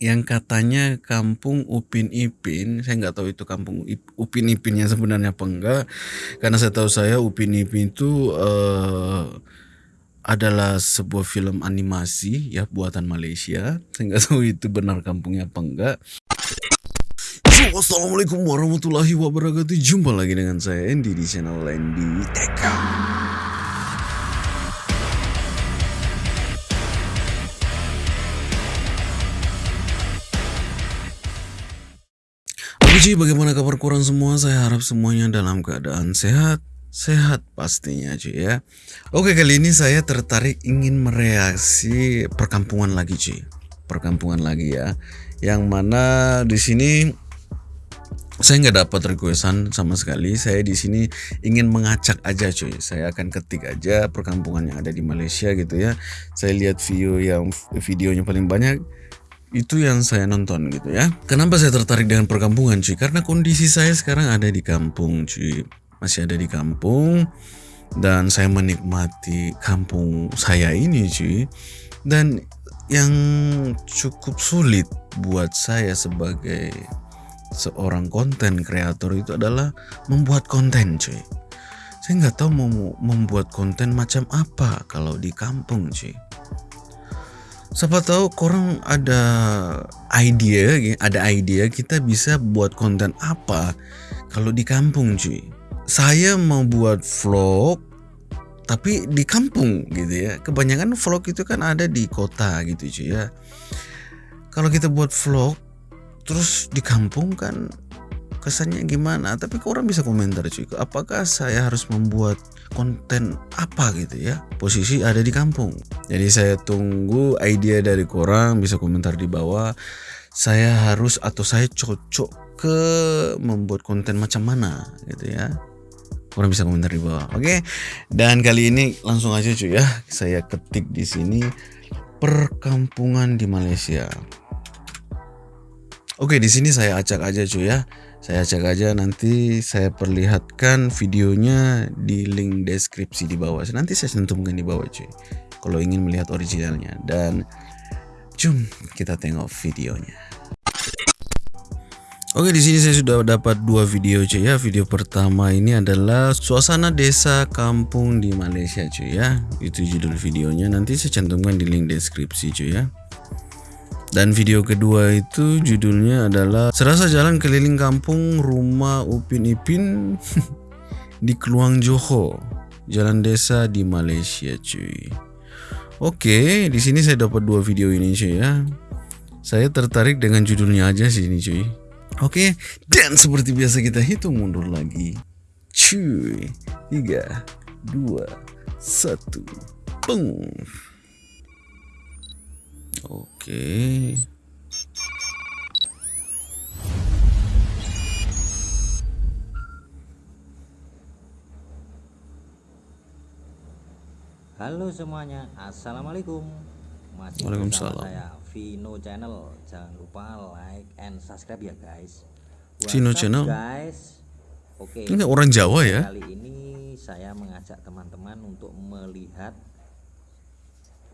yang katanya kampung Upin Ipin. Saya nggak tahu itu kampung Upin Ipinnya sebenarnya apa enggak. Karena saya tahu saya Upin Ipin itu uh, adalah sebuah film animasi ya buatan Malaysia. Saya nggak tahu itu benar kampungnya apa enggak. Assalamualaikum warahmatullahi wabarakatuh. Jumpa lagi dengan saya Andy di channel Andy Tech. Oke bagaimana kabar kurang semua? Saya harap semuanya dalam keadaan sehat. Sehat pastinya cuy ya. Oke kali ini saya tertarik ingin mereaksi perkampungan lagi cuy. Perkampungan lagi ya. Yang mana di sini saya nggak dapat requestan sama sekali. Saya di sini ingin mengacak aja cuy. Saya akan ketik aja perkampungan yang ada di Malaysia gitu ya. Saya lihat video yang videonya paling banyak itu yang saya nonton gitu ya. Kenapa saya tertarik dengan perkampungan cuy? Karena kondisi saya sekarang ada di kampung cuy. Masih ada di kampung dan saya menikmati kampung saya ini cuy. Dan yang cukup sulit buat saya sebagai seorang konten kreator itu adalah membuat konten cuy. Saya nggak tahu mau membuat konten macam apa kalau di kampung cuy siapa tahu korang ada idea ada idea kita bisa buat konten apa kalau di kampung cuy. Saya mau buat vlog tapi di kampung gitu ya. Kebanyakan vlog itu kan ada di kota gitu cuy ya. Kalau kita buat vlog terus di kampung kan kesannya gimana? Tapi orang bisa komentar cuy apakah saya harus membuat konten apa gitu ya? Posisi ada di kampung. Jadi saya tunggu ide dari korang bisa komentar di bawah. Saya harus atau saya cocok ke membuat konten macam mana gitu ya. Orang bisa komentar di bawah oke? Okay? dan kali ini langsung aja cuy ya. Saya ketik di sini perkampungan di Malaysia. Oke, di sini saya acak aja cuy ya. Saya cek aja nanti saya perlihatkan videonya di link deskripsi di bawah. Nanti saya cantumkan di bawah cuy. Kalau ingin melihat originalnya dan jom kita tengok videonya. Oke di sini saya sudah dapat dua video cuy ya. Video pertama ini adalah suasana desa kampung di Malaysia cuy ya. Itu judul videonya. Nanti saya cantumkan di link deskripsi cuy ya. Dan video kedua itu judulnya adalah Serasa jalan keliling kampung rumah Upin Ipin di Keluang Johor, jalan desa di Malaysia cuy. Oke, di sini saya dapat dua video ini cuy ya. Saya tertarik dengan judulnya aja sih ini cuy. Oke, dan seperti biasa kita hitung mundur lagi. Cuy, tiga, dua, satu, peng. Oke. Halo semuanya, assalamualaikum. Masih Waalaikumsalam. saya Vino Channel. Jangan lupa like and subscribe ya guys. Vino Channel. Guys. Oke. Ini orang Jawa ya? Kali ini saya mengajak teman-teman untuk melihat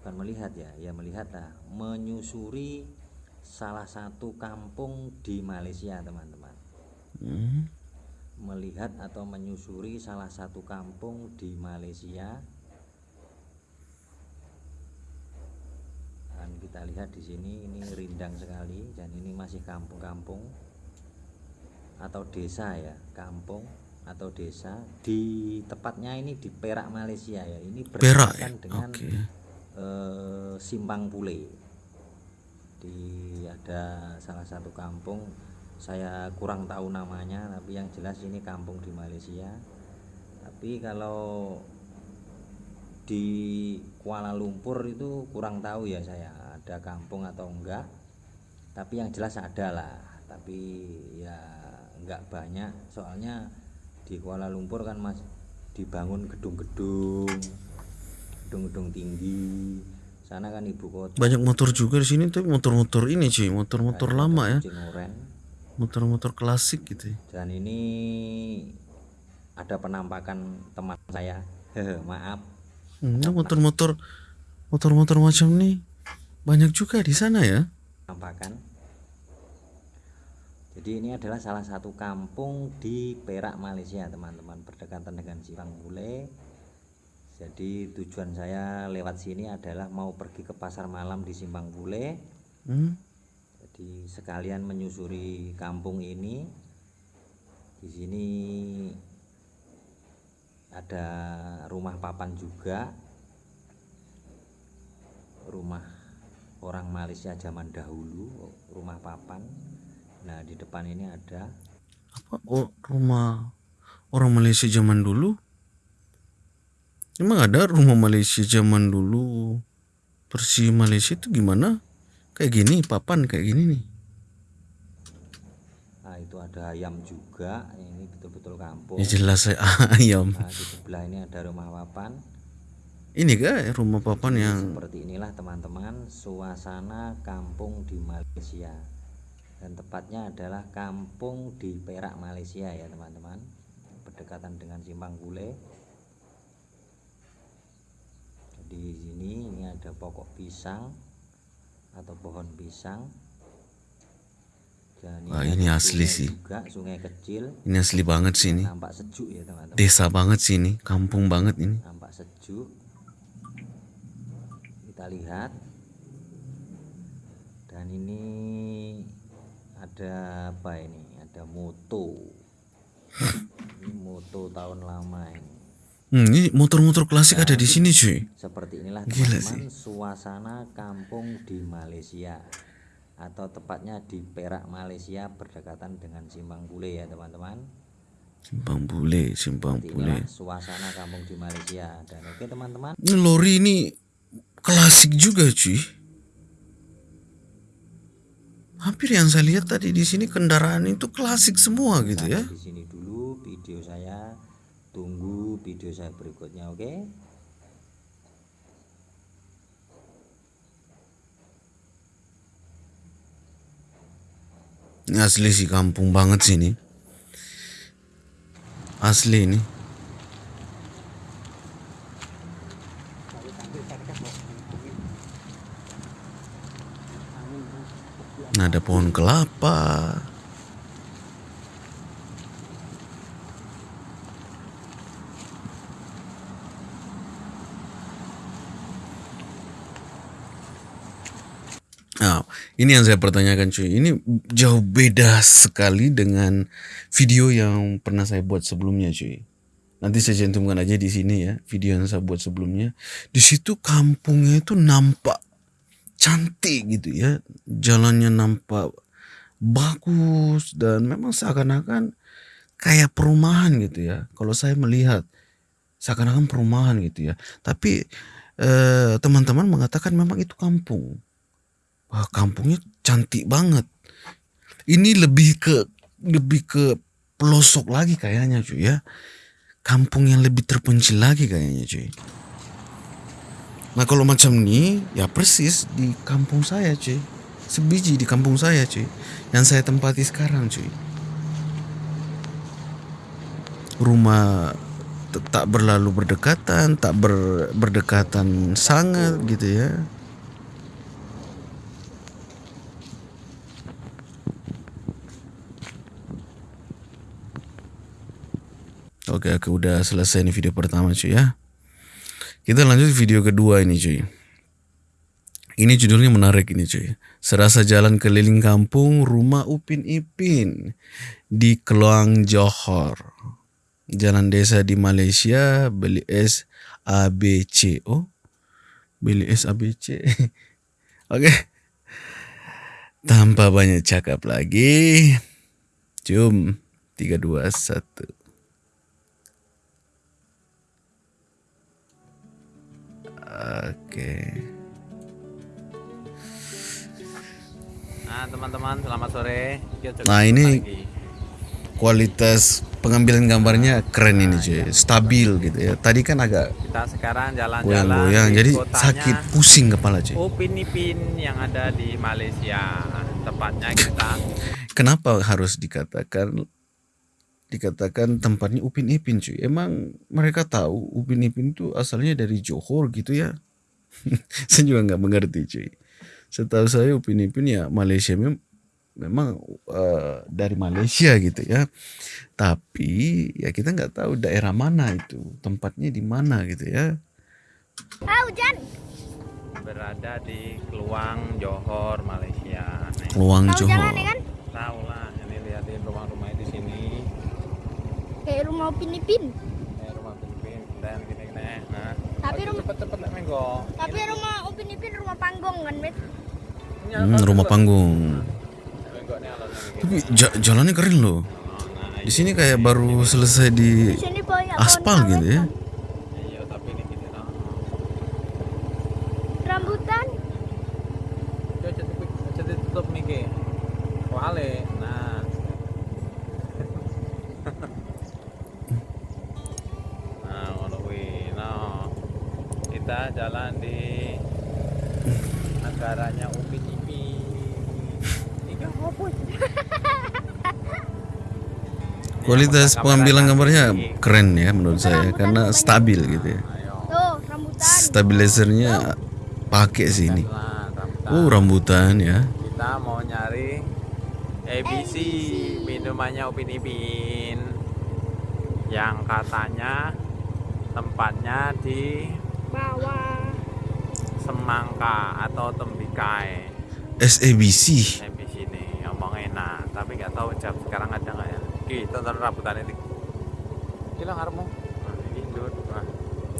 bukan melihat ya ya melihat lah menyusuri salah satu kampung di Malaysia teman-teman. Hmm. melihat atau menyusuri salah satu kampung di Malaysia. Dan kita lihat di sini ini rindang sekali dan ini masih kampung-kampung atau desa ya kampung atau desa. Di tepatnya ini di Perak Malaysia ya. Ini Perak ya? dengan okay eh, Simpang Pule di ada salah satu kampung saya kurang tahu namanya tapi yang jelas ini kampung di Malaysia. Tapi kalau di Kuala Lumpur itu kurang tahu ya saya ada kampung atau enggak. Tapi yang jelas ada lah tapi ya enggak banyak. Soalnya di Kuala Lumpur kan mas dibangun gedung-gedung gedung-gedung tinggi. Sana kan ibu kota. Banyak motor juga di sini tapi motor-motor ini sih motor-motor lama ya. motor-motor klasik gitu ya. dan ini ada penampakan teman saya. Maaf. Hmm, motor-motor motor-motor macam ini banyak juga di sana ya. Penampakan. Jadi ini adalah salah satu kampung di Perak Malaysia teman-teman. Berdekatan dengan Simpang Bule jadi tujuan saya lewat sini adalah mau pergi ke pasar malam di Simpang Bule. Hmm? jadi sekalian menyusuri kampung ini. Di sini ada rumah papan juga. Rumah orang Malaysia zaman dahulu rumah papan. Nah di depan ini ada apa? Oh, rumah orang Malaysia zaman dulu emang ada rumah Malaysia zaman dulu? Versi Malaysia itu gimana? Kayak gini papan kayak gini nih. Nah itu ada ayam juga. Ini betul-betul kampung. Ya jelas saya ayam. Nah di sebelah ini ada rumah papan. Ini kah rumah papan yang seperti inilah teman-teman suasana kampung di Malaysia. Dan tepatnya adalah kampung di Perak Malaysia ya teman-teman. Berdekatan dengan Simpang Bule jadi sini ini ada pokok pisang atau pohon pisang. Dan Wah, ini asli sih. juga sungai kecil. Ini asli banget sih ini. Nampak sejuk ya teman-teman. Desa banget sih ini kampung banget ini. Nampak sejuk. Kita lihat. Dan ini ada apa ini? Ada moto. Ini moto tahun lama ini hmm, ini motor-motor klasik ada di sini cuy. seperti inilah Gila teman-teman suasana kampung di Malaysia atau tepatnya di Perak Malaysia berdekatan dengan Simpang Bule ya teman-teman. Simpang bule simpang bule. suasana kampung di Malaysia. Dan oke teman-teman. Ini lori ini klasik juga cuy. Hampir yang saya lihat tadi di sini kendaraan itu klasik semua gitu ya. di sini dulu video saya tunggu video saya berikutnya oke Ini asli sih kampung banget sih ini. Asli ini. Nah, ada pohon kelapa. Nah, ini yang saya pertanyakan cuy. Ini jauh beda sekali dengan video yang pernah saya buat sebelumnya cuy. Nanti saya cantumkan aja di sini ya video yang saya buat sebelumnya. Di situ kampungnya itu nampak cantik gitu ya. Jalannya nampak bagus dan memang seakan-akan kayak perumahan gitu ya. Kalau saya melihat seakan-akan perumahan gitu ya. Tapi eh, teman-teman mengatakan memang itu kampung. Wah, kampungnya cantik banget. Ini lebih ke lebih ke pelosok lagi kayaknya cuy ya. Kampung yang lebih terpencil lagi kayaknya cuy. Nah kalau macam ini ya persis di kampung saya cuy. Sebiji di kampung saya cuy. Yang saya tempati sekarang cuy. Rumah tak berlalu berdekatan, tak ber, berdekatan sangat gitu ya. Oke, oke, udah selesai nih video pertama cuy ya. Kita lanjut video kedua ini cuy. Ini judulnya menarik ini cuy. Serasa jalan keliling kampung rumah Upin Ipin di Keluang Johor. Jalan desa di Malaysia beli es ABC. Oh, beli es ABC. Oke. Tanpa banyak cakap lagi. Jom. 3, 2, 1. Oke. Nah teman-teman selamat sore Nah, ini lagi. kualitas pengambilan gambarnya keren ini cuy. Stabil gitu ya. Tadi kan agak Kita sekarang jalan-jalan di jadi kotanya sakit pusing kepala cuy. Upin Ipin yang ada di Malaysia Tepatnya kita Kenapa harus dikatakan dikatakan tempatnya Upin Ipin cuy? Emang mereka tahu Upin Ipin itu asalnya dari Johor gitu ya? saya juga nggak mengerti cuy. Setahu saya Upin Ipin ya Malaysia mem memang eh, dari Malaysia gitu ya. Tapi ya kita nggak tahu daerah mana itu, tempatnya di mana gitu ya. Ah, hujan. Berada di Keluang, Johor, Malaysia. Nih, Luang Tahu jalan Johor. ya kan? tahu lah. Ini liatin rumah-rumahnya di sini. Kayak rumah Upin Ipin. Eh, rumah Filipin dan gini-gini. Nah, Tapi rumah cepet-cepet lah Menggo. tapi rumah Upin Ipin rumah panggung kan, Bet? Hmm, rumah panggung. Gini. Tapi ja- jalannya keren loh. Nah, Di sini kayak baru selesai di aspal gitu ya. karet, iya tapi ini gini nah. kan. Rambutan. Coba cepet cepet tutup nih ke. Wale. Nah. nah, ngono kuwi. Nah. Kita jalan di negaranya Upin Ipin. Kan Kualitas pengambilan gambarnya keren ya menurut saya karena stabil gitu ya. Ayo. Tuh, rambutan. Stabilizernya pakai sih ini. Nah, rambutan. Oh rambutan ya. Kita mau nyari ABC minumannya Upin Ipin yang katanya tempatnya di Bawah. Semangka atau Tembikai SABC. ABC ini ngomong enak tapi nggak tahu jam sekarang ada nggak ya kita tonton rambutan itu gila ngarepmu nah, ini Indut. Nah.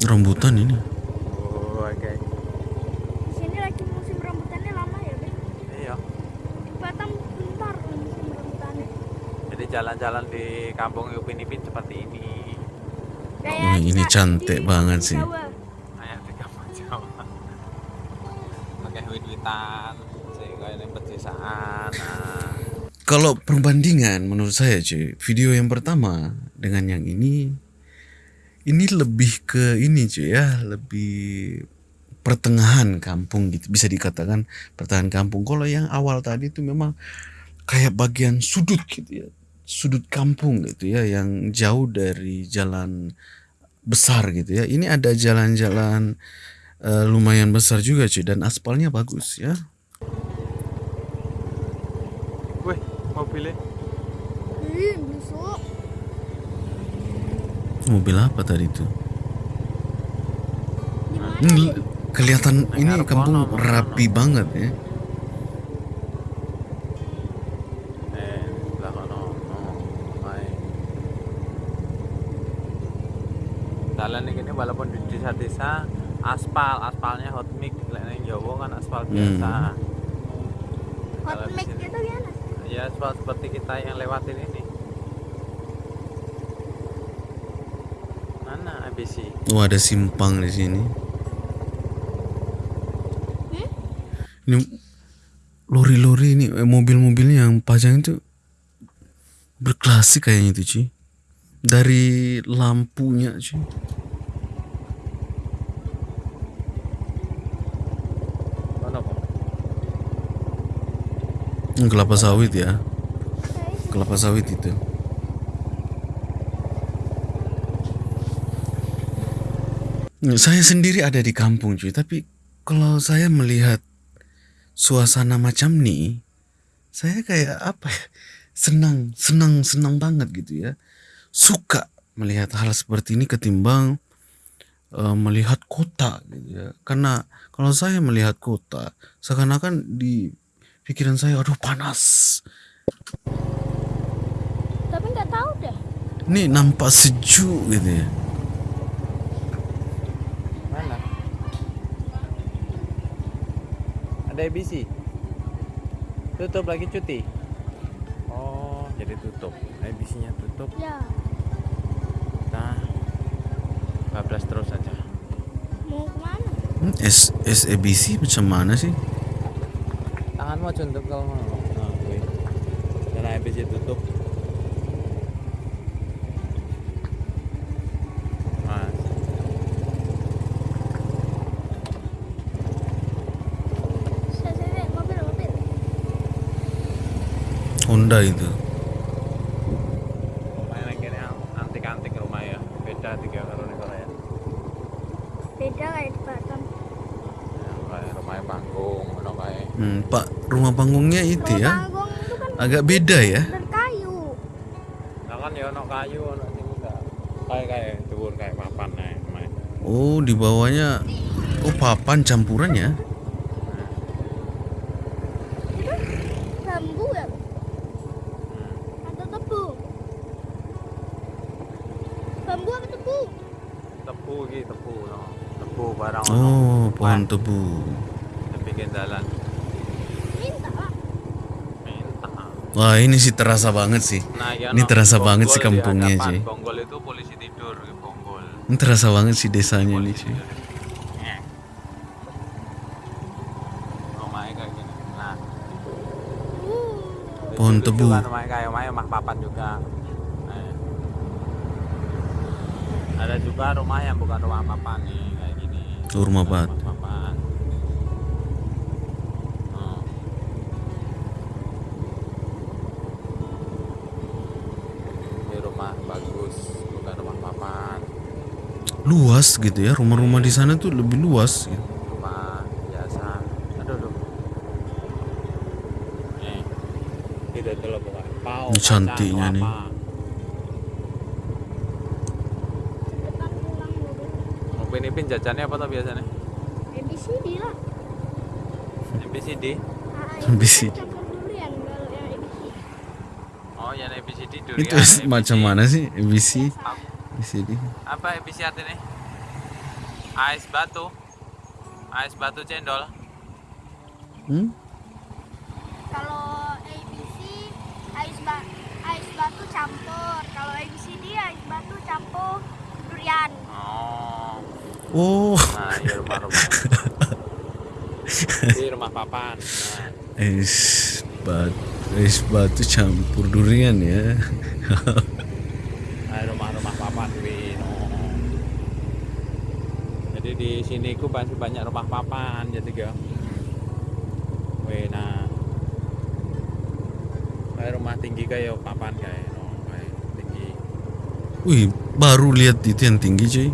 Rambutan ini. oh oke Di sini lagi musim rambutannya lama ya, Bet? iya Di Batam bentar musim rambutannya. jadi jalan-jalan di kampung Upin Ipin seperti ini Wah, ini cantik banget sih. Jawa. Kayak yang pedesaan. Kalau perbandingan menurut saya cuy, video yang pertama dengan yang ini ini lebih ke ini cuy ya, lebih pertengahan kampung gitu bisa dikatakan pertengahan kampung. Kalau yang awal tadi itu memang kayak bagian sudut gitu ya. Sudut kampung gitu ya yang jauh dari jalan besar gitu ya. Ini ada jalan-jalan eh, lumayan besar juga cuy dan aspalnya bagus ya. Wih, mobilnya Ih, busuk. Mobil apa tadi? Ini l- kelihatan ini kampung rapi banget ya. eh oh, jalan ini walaupun di desa-desa aspal aspalnya hot mix lek ning Jawa kan aspal Hmm. biasa Hot Kalau di mix itu gimana? ya aspal seperti kita yang lewatin ini mana ABC Oh ada simpang di sini. Hmm? Ini lori-lori ini eh, mobil-mobilnya yang pajang itu berklasik kayaknya itu Ci. Dari lampunya Ci. mana kok Hmm, Kelapa sawit ya. Kelapa sawit itu. Saya sendiri ada di kampung cuy, tapi kalau saya melihat suasana macam nih, saya kayak apa ya? Senang, senang, senang banget gitu ya. Suka melihat hal seperti ini ketimbang eh, melihat kota gitu ya. Karena kalau saya melihat kota, seakan-akan di pikiran saya aduh panas. tapi nggak tahu deh. Ini nampak sejuk gitu ya. mana ada ABC tutup lagi cuti oh jadi tutup ABC nya tutup Ya, kita bablas terus saja mau ke mana? Hmm, S SABC macam mana sih? Tanganmu aja untuk kalau mau nah, gue. karena ABC tutup Mas. Saya, saya, saya, mobil, mobil. Honda itu. Rumahnya kini antik-antik rumah ya beda tiga karo nih Korea Beda kayak di Batam. ya, kayak rumahnya panggung ono kayak Hmm, Pak, rumah panggungnya itu Rumah ya. panggung itu kan agak beda ya. kayu. Nah kan ya ono kayu ono sing enggak. Kayak kayak dhuwur kayak papan. Mai. Oh, di bawahnya oh papan campuran ya. Bambu ya? Atau tebu? Bambu apa tebu? Tebu iki tebu no. Tebu barang ono. Oh, pohon tebu. Yang bikin jalan. Minta lah. Minta. Wah, ini sih terasa banget sih. Nah, ya Ini no, terasa banget sih Bonggol di kampungnya, cuy. Bonggol itu polisi tidur, ke Bonggol. Ini terasa banget sih desanya nih, cuy. Nah, Pohon tebu. juga. Nah. Ada juga rumah yang bukan rumah papan nih kayak gini. Rumah papan. Luas gitu ya, rumah-rumah di sana tuh lebih luas gitu. rumah biasa aduh aduh nih tidak telah bukan pau Ini cantiknya nih. Upin Ipin jajannya apa tuh biasanya ABCD lah. ABCD Ah, ABCD. oh yang ABCD durian Itu macam mana sih ABC? Di sini. apa ABCD artinya ais batu ais batu cendol Hmm? Kalau ABC ais ba ais batu campur. Kalau ABCD ais batu campur durian. oh Oh, nah iya rumah-rumah di rumah papan nah, es batu, es batu campur durian ya. rumah-rumah papan Win. Oh. jadi di sini ku masih banyak rumah papan jadi Wih, nah kayak rumah tinggi kayak papan kayak no, kayak tinggi Wih, baru lihat itu yang tinggi cuy.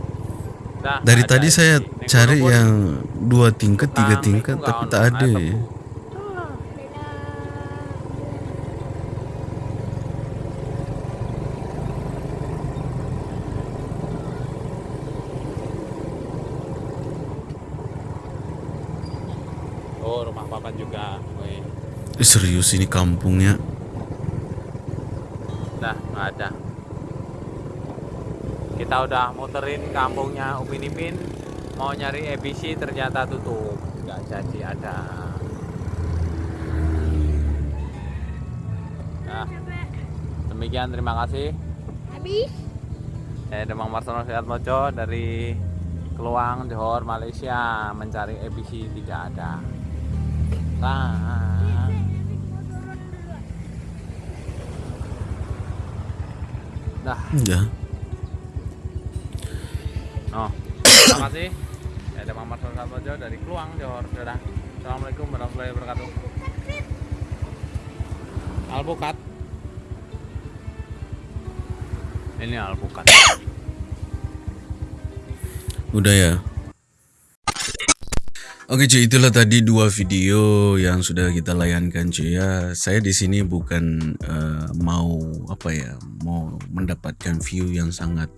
Nah, Dari tadi di- saya cari yang dua tingkat, tiga tingkat, tapi tak ada ya. tebu. Oh, beda. oh rumah papan juga Wih. Eh, serius ini kampungnya. Nah, nggak ada. Kita udah muterin kampungnya Upin Ipin, mau nyari ABC ternyata tutup, nggak jadi ada. Nah, demikian terima kasih. Habis. Saya Demang Marsono Sehat Mojo dari Keluang, Johor, Malaysia mencari ABC tidak ada. Nah, dah. Ya. Oh, terima kasih. Ya, ada Muhammad Sultan Mojo dari Kluang, Johor. Dadah. Assalamualaikum warahmatullahi wabarakatuh. Alpukat. Ini alpukat. Udah ya. Oke cuy, itulah tadi dua video yang sudah kita layankan cuy ya. Saya di sini bukan eh, mau apa ya, mau mendapatkan view yang sangat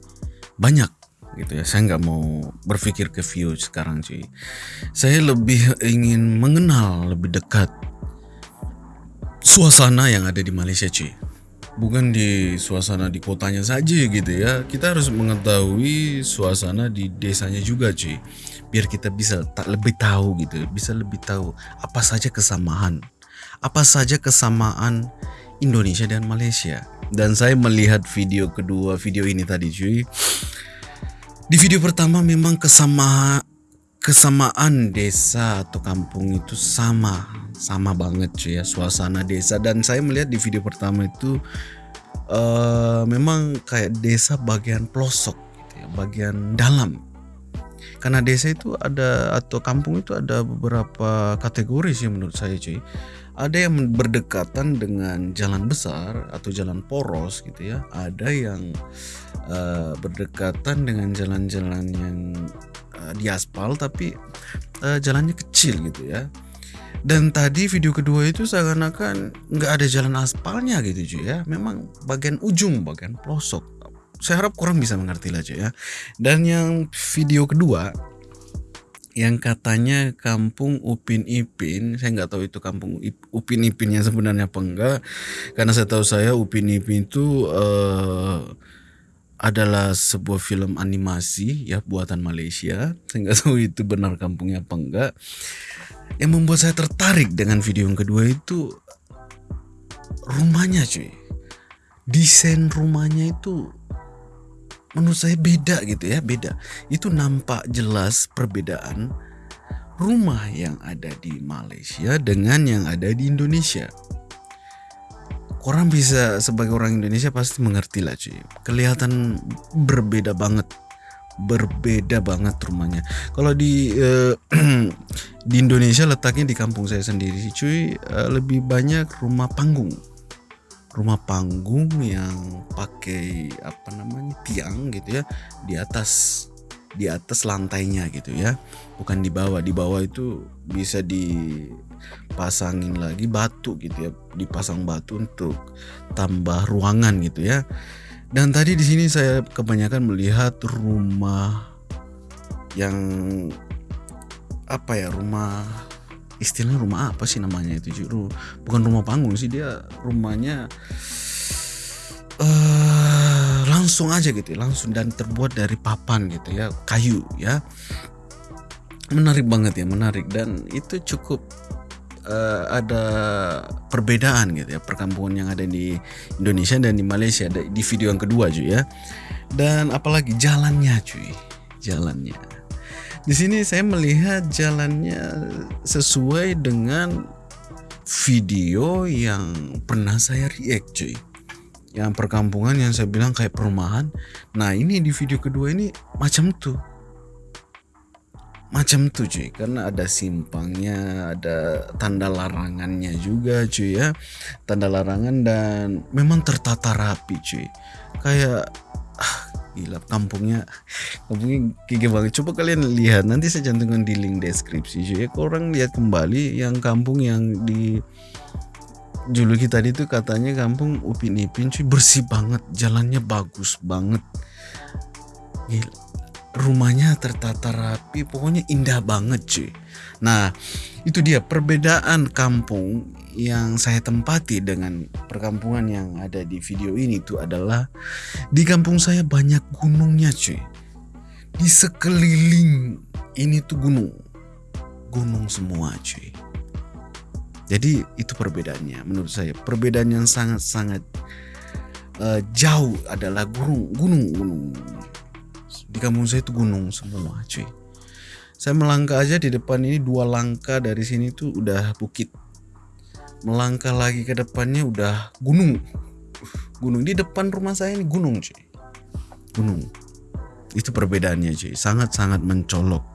banyak gitu ya. Saya nggak mau berpikir ke view sekarang cuy. Saya lebih ingin mengenal lebih dekat suasana yang ada di Malaysia cuy bukan di suasana di kotanya saja gitu ya kita harus mengetahui suasana di desanya juga cuy biar kita bisa tak lebih tahu gitu bisa lebih tahu apa saja kesamaan apa saja kesamaan Indonesia dan Malaysia. Dan saya melihat video kedua video ini tadi cuy. Di video pertama memang kesama kesamaan desa atau kampung itu sama sama banget cuy ya suasana desa. Dan saya melihat di video pertama itu eh memang kayak desa bagian pelosok gitu ya, bagian dalam karena desa itu ada atau kampung itu ada beberapa kategori sih menurut saya cuy ada yang berdekatan dengan jalan besar atau jalan poros gitu ya ada yang eh, berdekatan dengan jalan-jalan yang eh, di aspal tapi eh, jalannya kecil gitu ya Dan tadi video kedua itu seakan-akan nggak ada jalan aspalnya gitu cuy ya. Memang bagian ujung, bagian pelosok. Saya harap kurang bisa mengerti lah ya. Dan yang video kedua yang katanya kampung Upin Ipin, saya nggak tahu itu kampung Upin Ipinnya sebenarnya apa enggak, karena saya tahu saya Upin Ipin itu eh, adalah sebuah film animasi ya buatan Malaysia, saya nggak tahu itu benar kampungnya apa enggak. Yang membuat saya tertarik dengan video yang kedua itu rumahnya cuy, desain rumahnya itu menurut saya beda gitu ya beda. Itu nampak jelas perbedaan rumah yang ada di Malaysia dengan yang ada di Indonesia. Orang bisa sebagai orang Indonesia pasti mengerti lah cuy. Kelihatan berbeda banget berbeda banget rumahnya. Kalau di eh, di Indonesia letaknya di kampung saya sendiri cuy eh, lebih banyak rumah panggung rumah panggung yang pakai apa namanya tiang gitu ya di atas di atas lantainya gitu ya. Bukan di bawah di bawah itu bisa dipasangin lagi batu gitu ya dipasang batu untuk tambah ruangan gitu ya. Dan tadi di sini saya kebanyakan melihat rumah yang apa ya rumah istilahnya rumah apa sih namanya itu Ju? bukan rumah panggung sih dia rumahnya eh langsung aja gitu ya, langsung dan terbuat dari papan gitu ya kayu ya. Menarik banget ya menarik. Dan itu cukup eh, ada perbedaan gitu ya perkampungan yang ada di Indonesia dan di Malaysia di video yang kedua cuy ya. Dan apalagi jalannya cuy jalannya di sini saya melihat jalannya sesuai dengan video yang pernah saya react cuy. Yang perkampungan yang saya bilang kayak perumahan. Nah ini di video kedua ini macam tuh. Macam tuh cuy. Karena ada simpangnya, ada tanda larangannya juga cuy ya. Tanda larangan dan memang tertata rapi cuy. Kayak ah, gila kampungnya kampungnya gigi banget. Coba kalian lihat nanti saya cantumkan di link deskripsi cuy. Ya orang lihat kembali yang kampung yang di juluki tadi tuh katanya kampung Upin Ipin cuy bersih banget jalannya bagus banget. Gila rumahnya tertata rapi pokoknya indah banget cuy. Nah itu dia perbedaan kampung yang saya tempati dengan perkampungan yang ada di video ini itu adalah di kampung saya banyak gunungnya cuy. Di sekeliling ini tuh gunung. Gunung semua cuy. Jadi itu perbedaannya menurut saya. Perbedaan yang sangat-sangat eh, jauh adalah gunung gunung gunung di kampung saya itu gunung semua cuy. Saya melangkah aja di depan ini dua langkah dari sini tuh udah bukit melangkah lagi ke depannya udah gunung. Gunung di depan rumah saya ini gunung cuy. Gunung. Itu perbedaannya cuy. Sangat-sangat mencolok.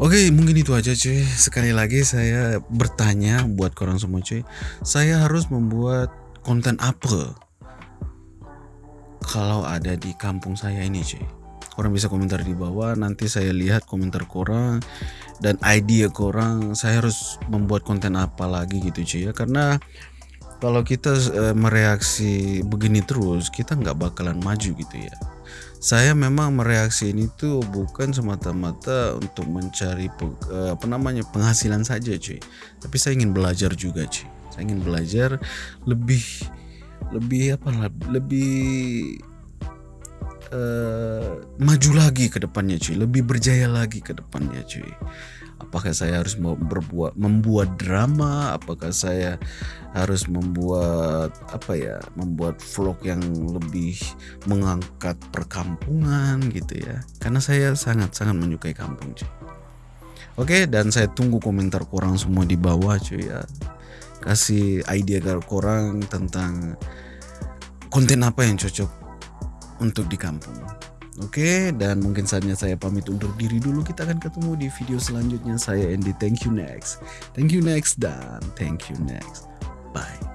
Oke mungkin itu aja cuy. Sekali lagi saya bertanya buat korang semua cuy. Saya harus membuat konten apa Kalau ada di kampung saya ini cuy Korang bisa komentar di bawah. Nanti saya lihat komentar korang Dan idea korang Saya harus membuat konten apa lagi gitu cuy ya. Karena kalau kita eh, mereaksi begini terus kita nggak bakalan maju gitu ya. Saya memang mereaksi ini tuh bukan semata-mata untuk mencari pe- eh, apa namanya penghasilan saja cuy tapi saya ingin belajar juga cuy saya ingin belajar lebih lebih apa lebih eh, maju lagi ke depannya cuy. Lebih berjaya lagi ke depannya cuy. Apakah saya harus mau berbuat membuat drama? Apakah saya harus membuat apa ya membuat vlog yang lebih mengangkat perkampungan gitu ya? Karena saya sangat sangat menyukai kampung cuy. Oke dan saya tunggu komentar korang semua di bawah cuy ya. Kasih ide korang tentang konten apa yang cocok untuk di kampung Oke, dan mungkin saatnya saya pamit undur diri dulu. Kita akan ketemu di video selanjutnya. Saya Andy. Thank you next. Thank you next dan thank you next. Bye.